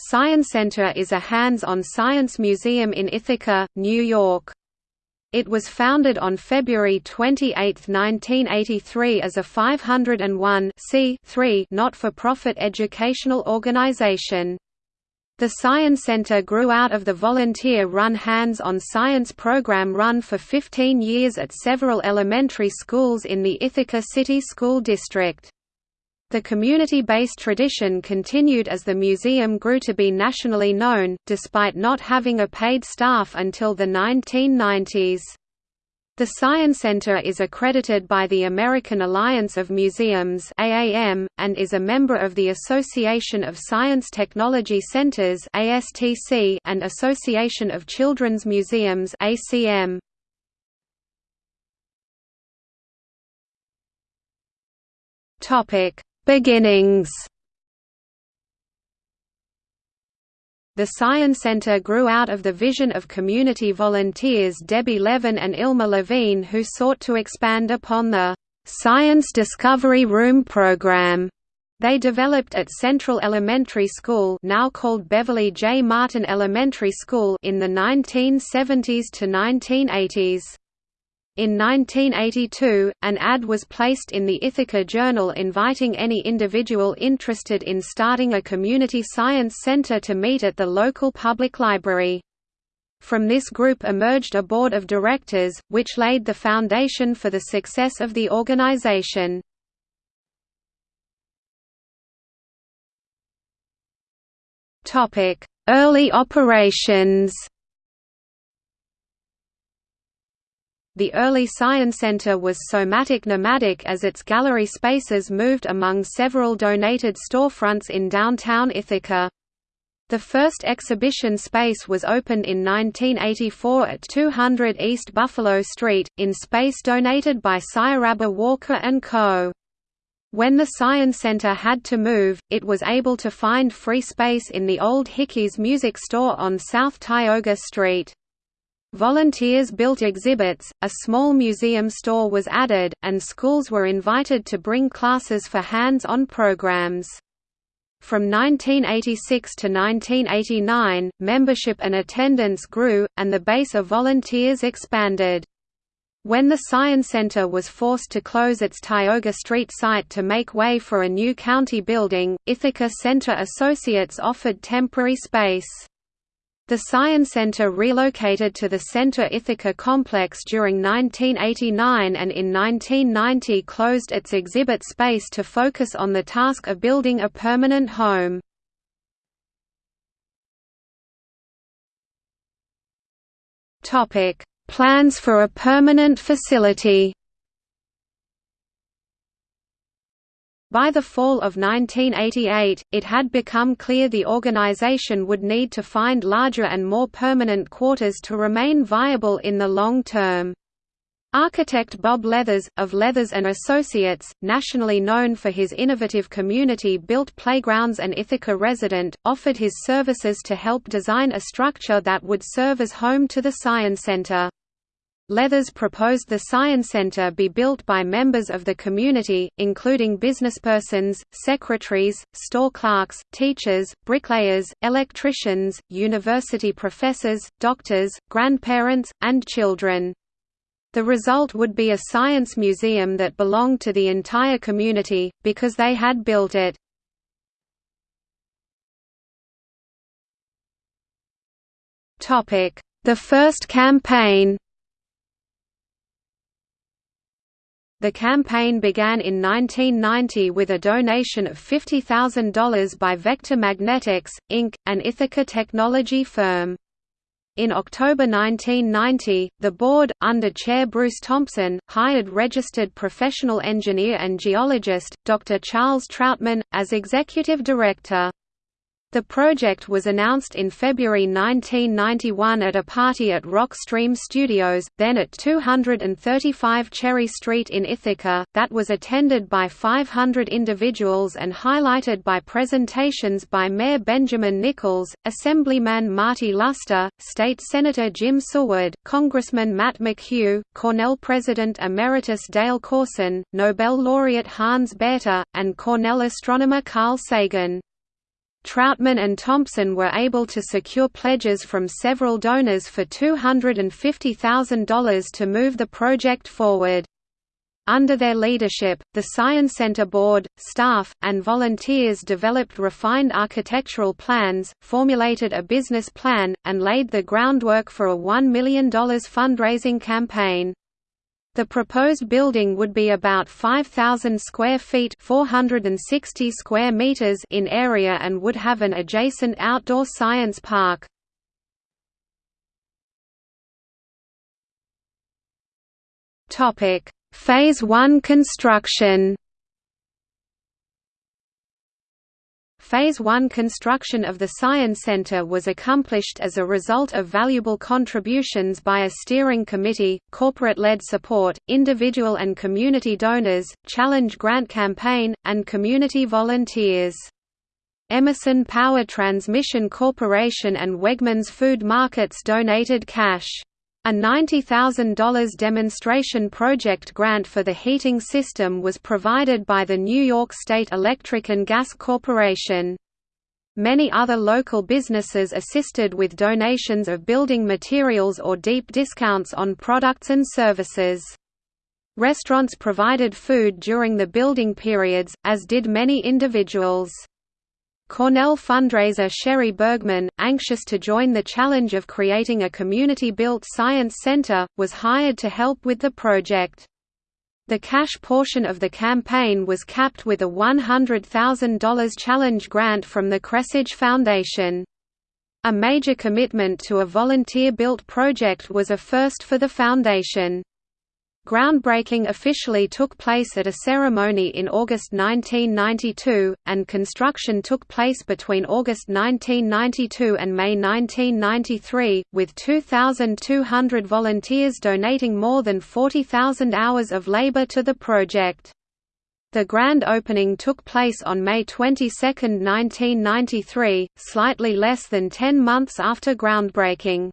Science Center is a hands-on science museum in Ithaca, New York. It was founded on February 28, 1983 as a 501 not-for-profit educational organization. The Science Center grew out of the volunteer-run hands-on science program run for 15 years at several elementary schools in the Ithaca City School District. The community-based tradition continued as the museum grew to be nationally known, despite not having a paid staff until the 1990s. The Science Center is accredited by the American Alliance of Museums (AAM) and is a member of the Association of Science Technology Centers (ASTC) and Association of Children's Museums (ACM). Topic: Beginnings The Science Center grew out of the vision of community volunteers Debbie Levin and Ilma Levine who sought to expand upon the «Science Discovery Room program» they developed at Central Elementary School now called Beverly J. Martin Elementary School in the 1970s to 1980s. In 1982, an ad was placed in the Ithaca Journal inviting any individual interested in starting a community science center to meet at the local public library. From this group emerged a board of directors, which laid the foundation for the success of the organization. Early operations The early Science Center was somatic-nomadic as its gallery spaces moved among several donated storefronts in downtown Ithaca. The first exhibition space was opened in 1984 at 200 East Buffalo Street, in space donated by Sciarabba Walker & Co. When the Science Center had to move, it was able to find free space in the old Hickey's Music Store on South Tioga Street. Volunteers built exhibits, a small museum store was added, and schools were invited to bring classes for hands-on programs. From 1986 to 1989, membership and attendance grew, and the base of volunteers expanded. When the Science Center was forced to close its Tioga Street site to make way for a new county building, Ithaca Center Associates offered temporary space. The Science Center relocated to the Center Ithaca complex during 1989 and in 1990 closed its exhibit space to focus on the task of building a permanent home. Plans for a permanent facility By the fall of 1988, it had become clear the organization would need to find larger and more permanent quarters to remain viable in the long term. Architect Bob Leathers, of Leathers & Associates, nationally known for his innovative community-built playgrounds and Ithaca resident, offered his services to help design a structure that would serve as home to the Science Center. Leathers proposed the Science Center be built by members of the community, including businesspersons, secretaries, store clerks, teachers, bricklayers, electricians, university professors, doctors, grandparents, and children. The result would be a science museum that belonged to the entire community, because they had built it. The first campaign The campaign began in 1990 with a donation of $50,000 by Vector Magnetics, Inc., an Ithaca technology firm. In October 1990, the board, under Chair Bruce Thompson, hired registered professional engineer and geologist, Dr. Charles Troutman, as executive director. The project was announced in February 1991 at a party at Rock Stream Studios, then at 235 Cherry Street in Ithaca, that was attended by 500 individuals and highlighted by presentations by Mayor Benjamin Nichols, Assemblyman Marty Luster, State Senator Jim Seward, Congressman Matt McHugh, Cornell President Emeritus Dale Corson, Nobel laureate Hans Bethe, and Cornell astronomer Carl Sagan. Troutman and Thompson were able to secure pledges from several donors for $250,000 to move the project forward. Under their leadership, the Science Center board, staff, and volunteers developed refined architectural plans, formulated a business plan, and laid the groundwork for a $1 million fundraising campaign. The proposed building would be about 5,000 square feet 460 square meters in area and would have an adjacent outdoor science park. Phase 1 construction Phase 1 construction of the Science Center was accomplished as a result of valuable contributions by a steering committee, corporate-led support, individual and community donors, challenge grant campaign, and community volunteers. Emerson Power Transmission Corporation and Wegmans Food Markets donated cash. A $90,000 demonstration project grant for the heating system was provided by the New York State Electric and Gas Corporation. Many other local businesses assisted with donations of building materials or deep discounts on products and services. Restaurants provided food during the building periods, as did many individuals. Cornell fundraiser Sherry Bergman, anxious to join the challenge of creating a community-built science center, was hired to help with the project. The cash portion of the campaign was capped with a $100,000 challenge grant from the Kresge Foundation. A major commitment to a volunteer-built project was a first for the foundation. Groundbreaking officially took place at a ceremony in August 1992, and construction took place between August 1992 and May 1993, with 2,200 volunteers donating more than 40,000 hours of labor to the project. The grand opening took place on May 22, 1993, slightly less than ten months after groundbreaking.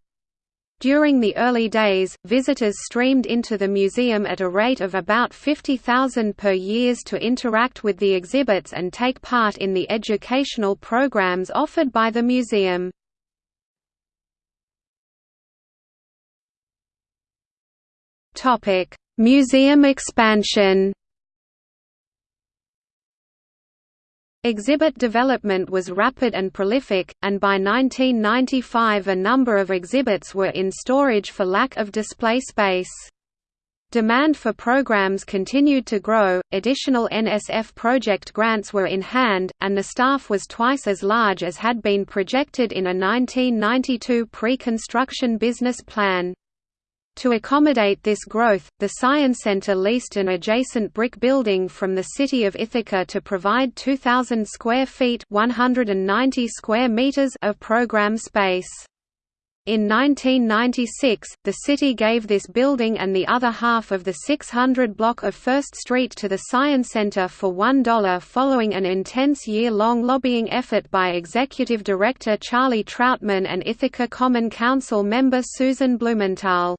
During the early days, visitors streamed into the museum at a rate of about 50,000 per year to interact with the exhibits and take part in the educational programs offered by the museum. Museum expansion Exhibit development was rapid and prolific, and by 1995 a number of exhibits were in storage for lack of display space. Demand for programs continued to grow, additional NSF project grants were in hand, and the staff was twice as large as had been projected in a 1992 pre-construction business plan. To accommodate this growth, the Science Center leased an adjacent brick building from the city of Ithaca to provide 2,000 square feet 190 square meters of program space. In 1996, the city gave this building and the other half of the 600 block of First Street to the Science Center for $1 following an intense year-long lobbying effort by Executive Director Charlie Troutman and Ithaca Common Council member Susan Blumenthal.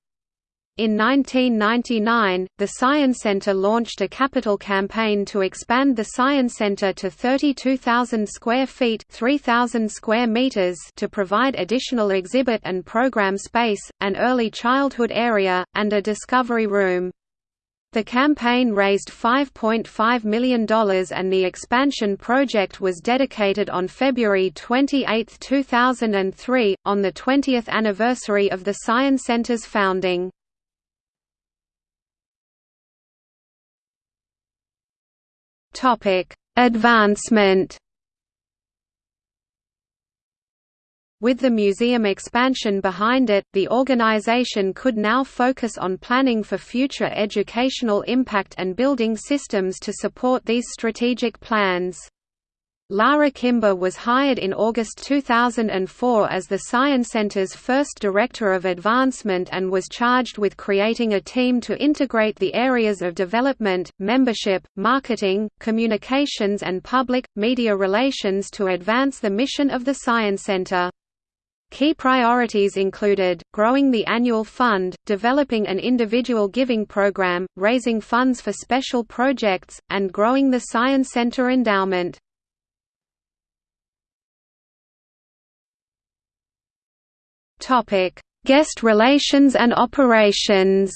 In 1999, the Science Center launched a capital campaign to expand the Science Center to 32,000 square feet 3,000 square meters to provide additional exhibit and program space, an early childhood area, and a discovery room. The campaign raised $5.5 million and the expansion project was dedicated on February 28, 2003, on the 20th anniversary of the Science Center's founding. Topic: Advancement. With the museum expansion behind it, the organization could now focus on planning for future educational impact and building systems to support these strategic plans. Lara Kimber was hired in August 2004 as the Science Center's first Director of Advancement and was charged with creating a team to integrate the areas of development, membership, marketing, communications and public, media relations to advance the mission of the Science Center. Key priorities included, growing the annual fund, developing an individual giving program, raising funds for special projects, and growing the Science Center endowment. Guest relations and operations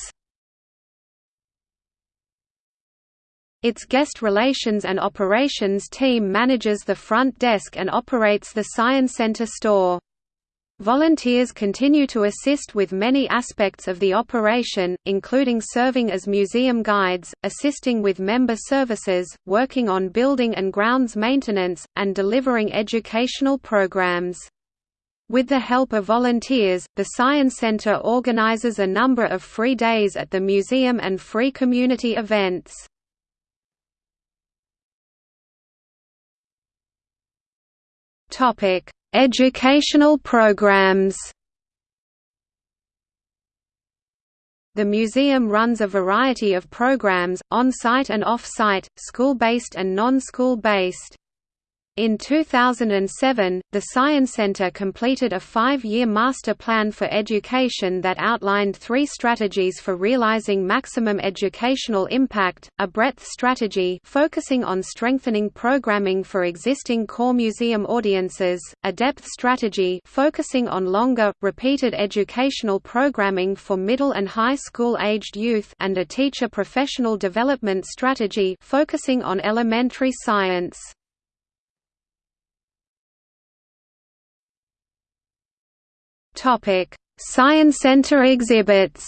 Its guest relations and operations team manages the front desk and operates the Science Center store. Volunteers continue to assist with many aspects of the operation, including serving as museum guides, assisting with member services, working on building and grounds maintenance, and delivering educational programs. With the help of volunteers, the Science Center organizes a number of free days at the museum and free community events. Topic: Educational programs. The museum runs a variety of programs, on-site and off-site, school-based and non-school based. In 2007, the Science Center completed a five-year master plan for education that outlined three strategies for realizing maximum educational impact, a breadth strategy focusing on strengthening programming for existing core museum audiences, a depth strategy focusing on longer, repeated educational programming for middle and high school-aged youth and a teacher professional development strategy focusing on elementary science. Topic: Science Center exhibits.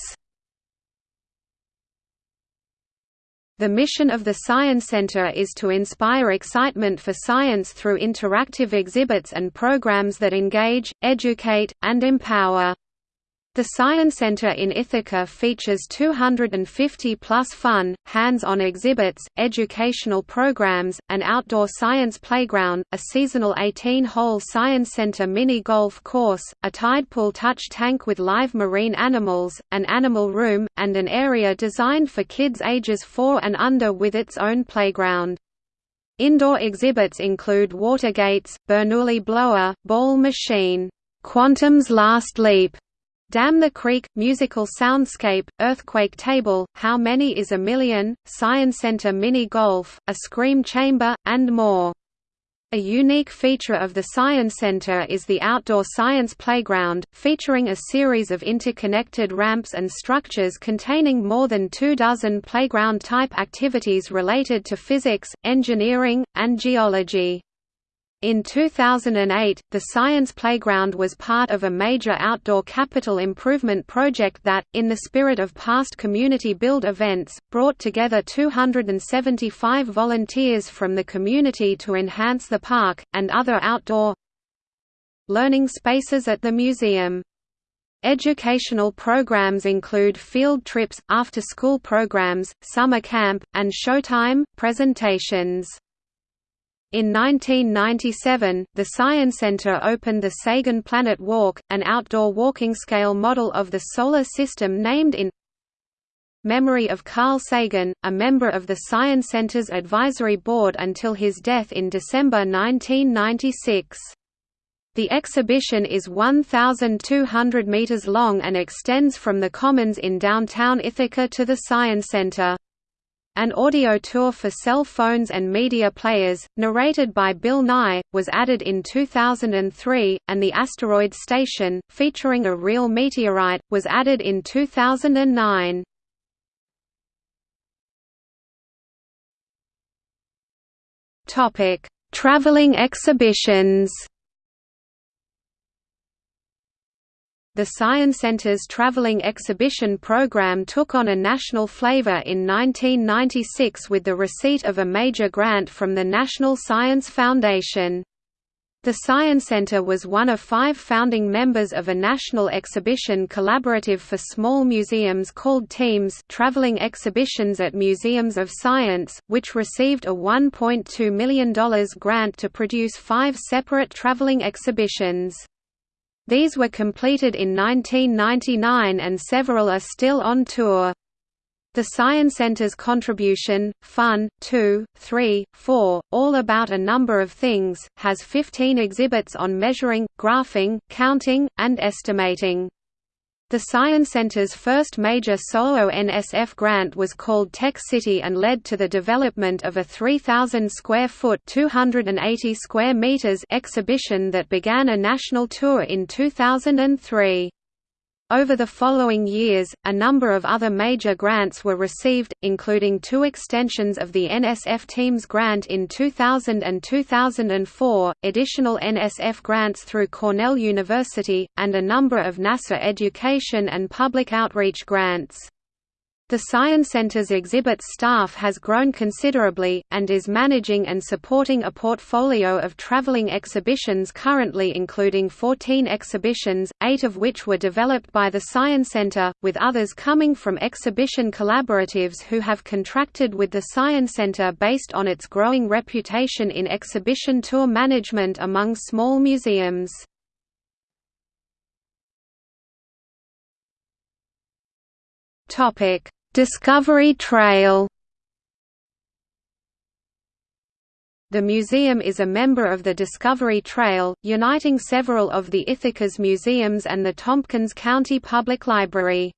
The mission of the Science Center is to inspire excitement for science through interactive exhibits and programs that engage, educate, and empower. The Science Center in Ithaca features 250-plus fun, hands-on exhibits, educational programs, an outdoor science playground, a seasonal 18-hole Science Center mini-golf course, a tide pool touch tank with live marine animals, an animal room, and an area designed for kids ages 4 and under with its own playground. Indoor exhibits include water gates, Bernoulli blower, ball machine, Quantum's Last Leap, Dam the Creek, Musical Soundscape, Earthquake Table, How Many is a Million, Science Center Mini Golf, a Scream Chamber, and more. A unique feature of the Science Center is the outdoor science playground, featuring a series of interconnected ramps and structures containing more than two dozen playground-type activities related to physics, engineering, and geology. In 2008, the Science Playground was part of a major outdoor capital improvement project that, in the spirit of past community build events, brought together 275 volunteers from the community to enhance the park, and other outdoor learning spaces at the museum. Educational programs include field trips, after-school programs, summer camp, and showtime, presentations. In 1997, the Science Center opened the Sagan Planet Walk, an outdoor walking scale model of the Solar System named in memory of Carl Sagan, a member of the Science Center's advisory board until his death in December 1996. The exhibition is 1,200 meters long and extends from the Commons in downtown Ithaca to the Science Center. An audio tour for cell phones and media players, narrated by Bill Nye, was added in 2003, and the Asteroid Station, featuring a real meteorite, was added in 2009. Traveling exhibitions The Science Center's traveling exhibition program took on a national flavor in 1996 with the receipt of a major grant from the National Science Foundation. The Science Center was one of five founding members of a national exhibition collaborative for small museums called Teams Traveling Exhibitions at Museums of Science, which received a $1.2 million grant to produce five separate traveling exhibitions. These were completed in 1999 and several are still on tour. The Science Center's contribution, Fun, 2, 3, 4, All About a Number of Things, has 15 exhibits on measuring, graphing, counting, and estimating. The Science Center's first major solo NSF grant was called Tech City and led to the development of a 3,000 square foot (280 square meters) exhibition that began a national tour in 2003. Over the following years, a number of other major grants were received, including two extensions of the NSF Teams grant in 2000 and 2004, additional NSF grants through Cornell University, and a number of NASA education and public outreach grants. The Science Center's exhibits staff has grown considerably, and is managing and supporting a portfolio of traveling exhibitions currently including 14 exhibitions, eight of which were developed by the Science Center, with others coming from exhibition collaboratives who have contracted with the Science Center based on its growing reputation in exhibition tour management among small museums. Topic Discovery Trail The museum is a member of the Discovery Trail, uniting several of the Ithaca's museums and the Tompkins County Public Library.